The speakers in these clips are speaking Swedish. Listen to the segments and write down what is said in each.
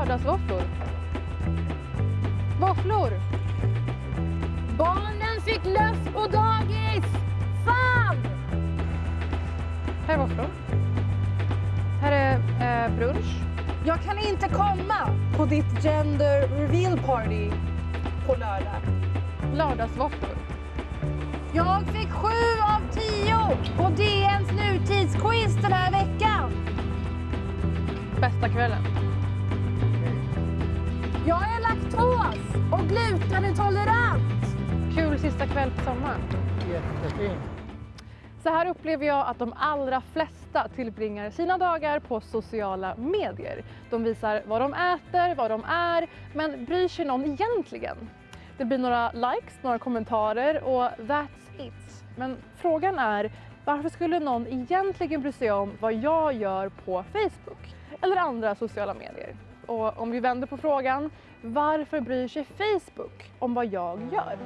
Lördagsvåfflor. Våfflor. Barnen fick löss på dagis! Fan! Här är våfflor. Här är eh, brunch. Jag kan inte komma på ditt gender reveal party på lördag. Lördagsvåfflor. Jag fick sju av tio på DNs nutidsquiz den här veckan. Bästa kvällen. Jag är laktos och glutenintolerant. Kul sista kväll på sommaren. Jättefint. Så här upplever jag att de allra flesta tillbringar sina dagar på sociala medier. De visar vad de äter, vad de är, men bryr sig någon egentligen? Det blir några likes, några kommentarer och that's it. Men frågan är, varför skulle någon egentligen bry sig om vad jag gör på Facebook eller andra sociala medier? Och om vi vänder på frågan, varför bryr sig Facebook om vad jag gör?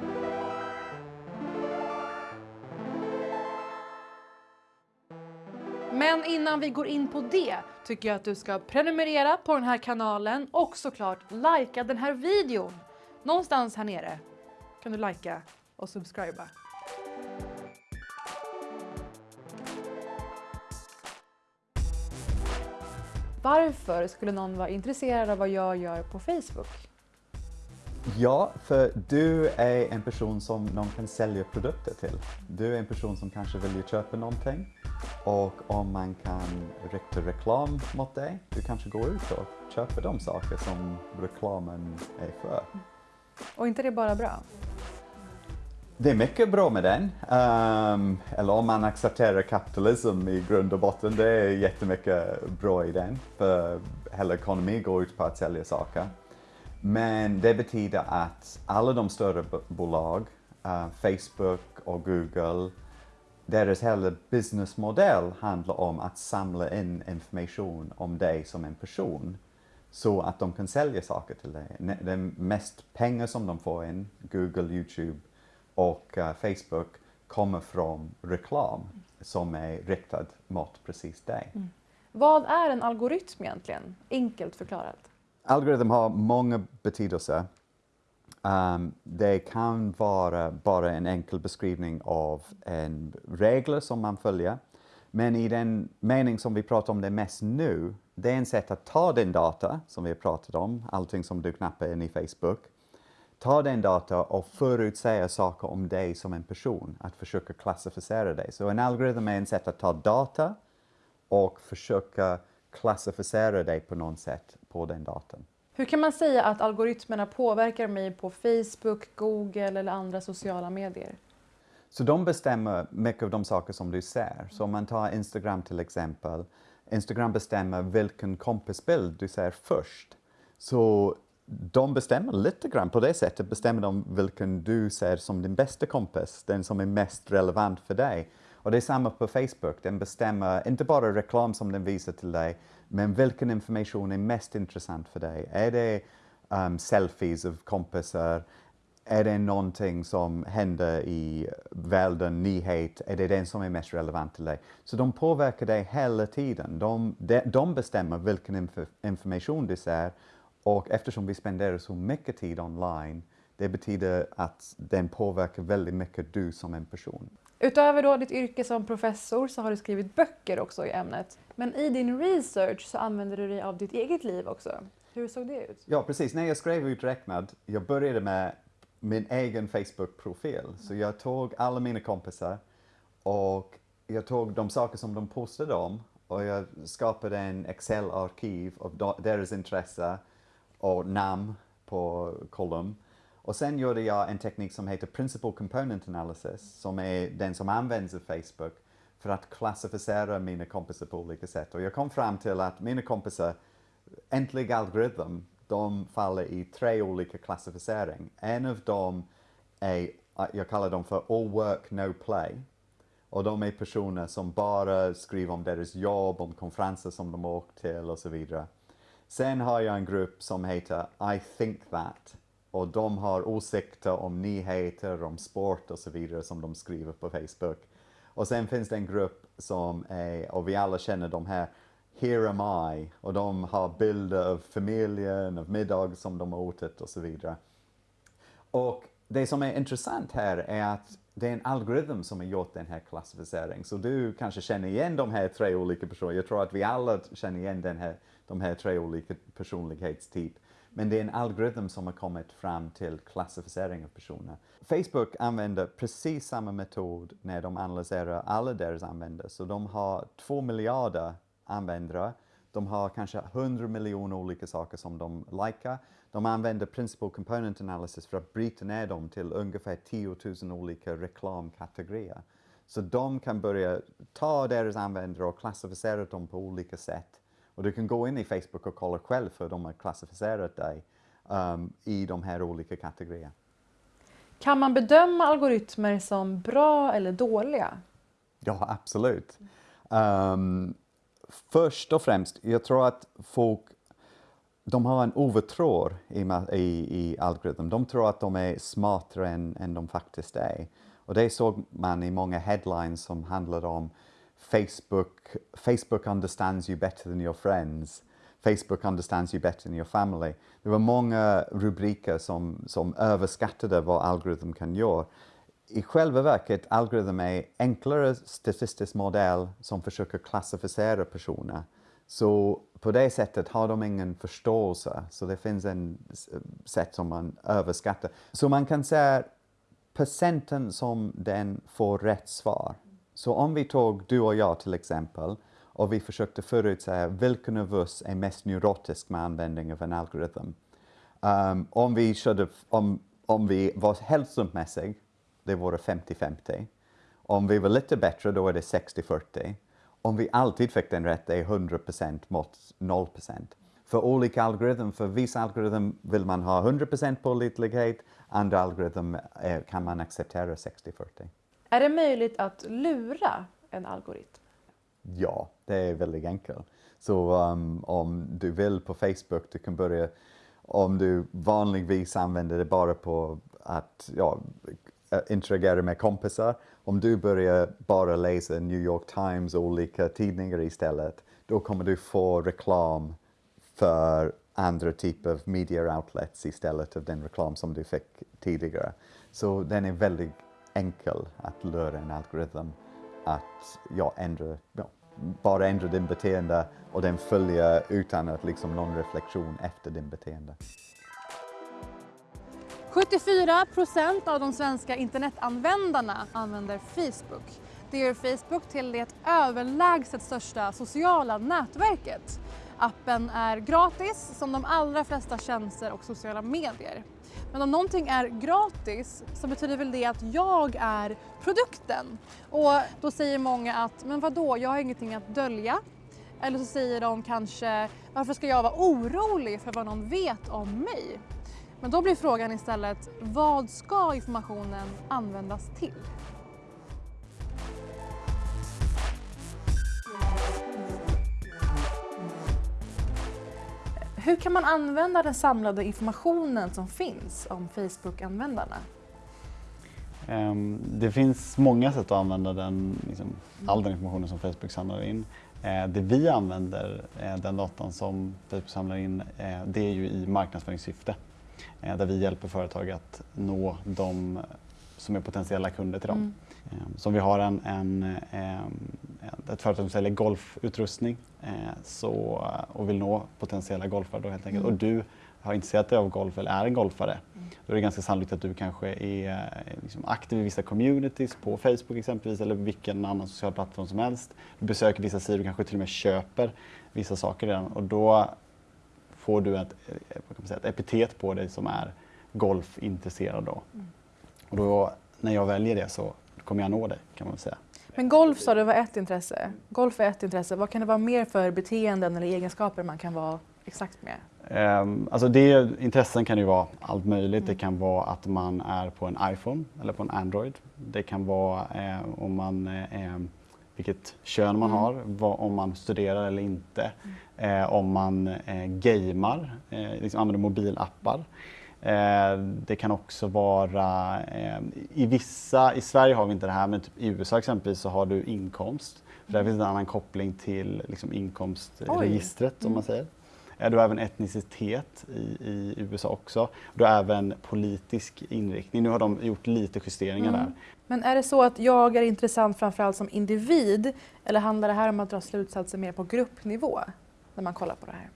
Men innan vi går in på det tycker jag att du ska prenumerera på den här kanalen och såklart likea den här videon. Någonstans här nere kan du likea och subscriba. Varför skulle någon vara intresserad av vad jag gör på Facebook? Ja, för du är en person som någon kan sälja produkter till. Du är en person som kanske vill köpa någonting och om man kan rikta reklam mot dig, du kanske går ut och köper de saker som reklamen är för. Och inte det bara bra? Det är mycket bra med den. Um, eller om man accepterar kapitalism i grund och botten, det är jättemycket bra i den. För hela ekonomin går ut på att sälja saker. Men det betyder att alla de större bolag, uh, Facebook och Google, deras hela businessmodell handlar om att samla in information om dig som en person så att de kan sälja saker till dig. Det mest pengar som de får in, Google, Youtube och uh, Facebook, kommer från reklam som är riktad mot precis dig. Mm. Vad är en algoritm egentligen? Enkelt förklarat. Algoritm har många betydelser. Um, det kan vara bara en enkel beskrivning av en regler som man följer. Men i den mening som vi pratar om det mest nu, det är en sätt att ta den data som vi har pratat om, allting som du knappar in i Facebook, ta den data och förutsäga saker om dig som en person, att försöka klassificera dig. Så en algoritm är en sätt att ta data och försöka klassificera dig på något sätt på den datan. Hur kan man säga att algoritmerna påverkar mig på Facebook, Google eller andra sociala medier? Så de bestämmer mycket av de saker som du ser. Så om man tar Instagram till exempel. Instagram bestämmer vilken kompisbild du ser först. Så de bestämmer lite grann på det sättet, bestämmer de vilken du ser som din bästa kompis, den som är mest relevant för dig. Och det är samma på Facebook, den bestämmer inte bara reklam som den visar till dig, men vilken information är mest intressant för dig? Är det um, selfies av kompisar? Är det någonting som händer i världen, nyhet? Är det den som är mest relevant till dig? Så de påverkar dig hela tiden. De, de, de bestämmer vilken inf information du ser och eftersom vi spenderar så mycket tid online, det betyder att den påverkar väldigt mycket du som en person. Utöver då ditt yrke som professor så har du skrivit böcker också i ämnet. Men i din research så använder du dig av ditt eget liv också. Hur såg det ut? Ja, precis. När jag skrev uträknad, jag började med min egen Facebook-profil. Så jag tog alla mina kompisar och jag tog de saker som de postade om och jag skapade en Excel-arkiv av deras intresse och namn på kolumn. Och sen gjorde jag en teknik som heter Principal Component Analysis som är den som används av Facebook för att klassificera mina kompisar på olika sätt. Och jag kom fram till att mina kompisar, äntligen algoritm, de faller i tre olika klassificering. En av dem är, jag kallar dem för all work no play. Och de är personer som bara skriver om deras jobb, om konferenser som de åkt till och så vidare. Sen har jag en grupp som heter I think that och de har åsikter om nyheter, om sport och så vidare som de skriver på Facebook. Och sen finns det en grupp som är, och vi alla känner de här Here am I och de har bilder av familjen, av middag som de har ätit och så vidare. Och det som är intressant här är att det är en algoritm som har gjort den här klassificeringen. Så du kanske känner igen de här tre olika personerna. Jag tror att vi alla känner igen den här, de här tre olika personlighetstyper. Men det är en algoritm som har kommit fram till klassificering av personer. Facebook använder precis samma metod när de analyserar alla deras användare. Så de har två miljarder användare. De har kanske 100 miljoner olika saker som de likar. De använder Principal Component Analysis för att bryta ner dem till ungefär 10 000 olika reklamkategorier. Så de kan börja ta deras användare och klassificera dem på olika sätt. Och du kan gå in i Facebook och kolla själv hur de har klassificerat dig um, i de här olika kategorierna. Kan man bedöma algoritmer som bra eller dåliga? Ja, absolut. Um, först och främst, jag tror att folk de har en övertro i, i, i algoritmen. De tror att de är smartare än, än de faktiskt är. Och det såg man i många headlines som handlade om Facebook, Facebook understands you better than your friends. Facebook understands you better than your family. Det var många uh, rubriker som, som överskattade vad algoritm kan göra. I själva verket, algoritm är enklare statistisk modell som försöker klassificera personer. Så på det sättet har de ingen förståelse, så det finns en sätt som man överskattar. Så man kan säga procenten som den får rätt svar. Så om vi tog du och jag till exempel och vi försökte förutsäga vilken av oss är mest neurotisk med användning av en algoritm. Um, om, vi körde, om, om vi var hälsomässig, det vore 50-50. Om vi var lite bättre, då är det 60-40 om vi alltid fick den rätt är 100% mot 0%. För olika algoritmer, för vissa algoritmer vill man ha 100% pålitlighet, andra algoritmer eh, kan man acceptera 60-40. Är det möjligt att lura en algoritm? Ja, det är väldigt enkelt. Så um, om du vill på Facebook, du kan börja, om du vanligtvis använder det bara på att ja, interagera med kompisar, om du börjar bara läsa New York Times och olika tidningar istället, då kommer du få reklam för andra typer av media outlets istället för den reklam som du fick tidigare. Så den är väldigt enkel att lura en algoritm att ja, ändra, ja, bara ändra din beteende och den följer utan att liksom någon reflektion efter din beteende. 74 procent av de svenska internetanvändarna använder Facebook. Det gör Facebook till det överlägset största sociala nätverket. Appen är gratis som de allra flesta tjänster och sociala medier. Men om någonting är gratis så betyder väl det att jag är produkten. Och då säger många att, men vadå, jag har ingenting att dölja. Eller så säger de kanske, varför ska jag vara orolig för vad någon vet om mig? Men då blir frågan istället, vad ska informationen användas till? Hur kan man använda den samlade informationen som finns om Facebook-användarna? Ehm, det finns många sätt att använda den, liksom, all den informationen som Facebook samlar in. Eh, det vi använder, eh, den datan som Facebook samlar in, eh, det är ju i marknadsföringssyfte. Där vi hjälper företag att nå de som är potentiella kunder till dem. Mm. Eh, så om vi har en, en, ett företag som säljer golfutrustning eh, så, och vill nå potentiella golfare då helt enkelt mm. och du har intresserat dig av golf eller är en golfare, mm. då är det ganska sannolikt att du kanske är liksom aktiv i vissa communities på Facebook exempelvis eller vilken annan social plattform som helst. Du besöker vissa sidor, kanske till och med köper vissa saker redan och då får du ett, eh, säga, ett epitet på dig som är golfintresserad. Då. Mm. Och då, när jag väljer det så kommer jag nå dig kan man säga. Men golf sa du var ett intresse. Golf är ett intresse. Vad kan det vara mer för beteenden eller egenskaper man kan vara exakt med? Um, alltså det, intressen kan ju vara allt möjligt. Mm. Det kan vara att man är på en iPhone eller på en Android. Det kan vara eh, om man eh, vilket kön man mm. har, vad, om man studerar eller inte, mm. eh, om man eh, gamer, eh, liksom använder mobilappar. Eh, det kan också vara, eh, i vissa, i Sverige har vi inte det här, men typ i USA exempelvis så har du inkomst För där finns en annan koppling till liksom, inkomstregistret om man säger. Eh, Du har även etnicitet i, i USA också. Du har även politisk inriktning. Nu har de gjort lite justeringar där. Men är det så att jag är intressant framförallt som individ eller handlar det här om att dra slutsatser mer på gruppnivå när man kollar på det här?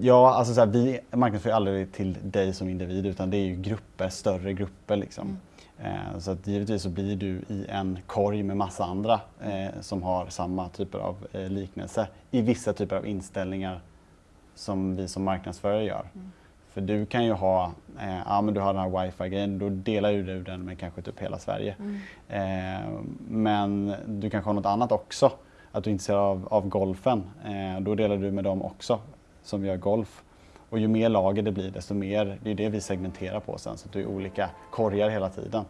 Ja, alltså så här, vi marknadsför aldrig till dig som individ utan det är ju grupper, större grupper liksom. Eh, så att givetvis så blir du i en korg med massa andra eh, som har samma typer av eh, liknelse i vissa typer av inställningar som vi som marknadsförare gör. För du kan ju ha, eh, ja men du har den här wifi-grejen, då delar ju du den med kanske typ hela Sverige. Eh, men du kanske har något annat också, att du är intresserad av, av golfen, eh, då delar du med dem också som gör golf. Och ju mer lager det blir desto mer, det är det vi segmenterar på sen, så att det är olika korgar hela tiden.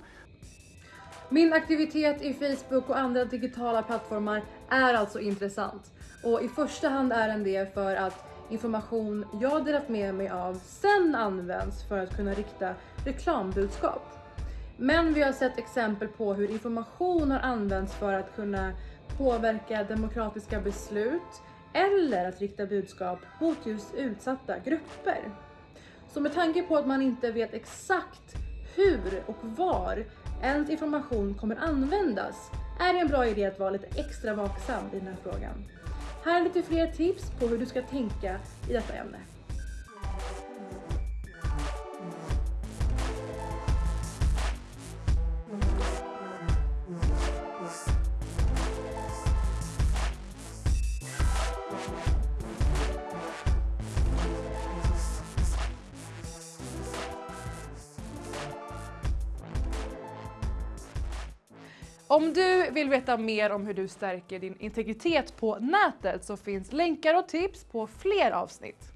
Min aktivitet i Facebook och andra digitala plattformar är alltså intressant. Och i första hand är den det för att information jag delat med mig av sen används för att kunna rikta reklambudskap. Men vi har sett exempel på hur information har använts för att kunna påverka demokratiska beslut eller att rikta budskap mot just utsatta grupper. Så med tanke på att man inte vet exakt hur och var ens information kommer användas är det en bra idé att vara lite extra vaksam i den här frågan. Här är lite fler tips på hur du ska tänka i detta ämne. Om du vill veta mer om hur du stärker din integritet på nätet så finns länkar och tips på fler avsnitt.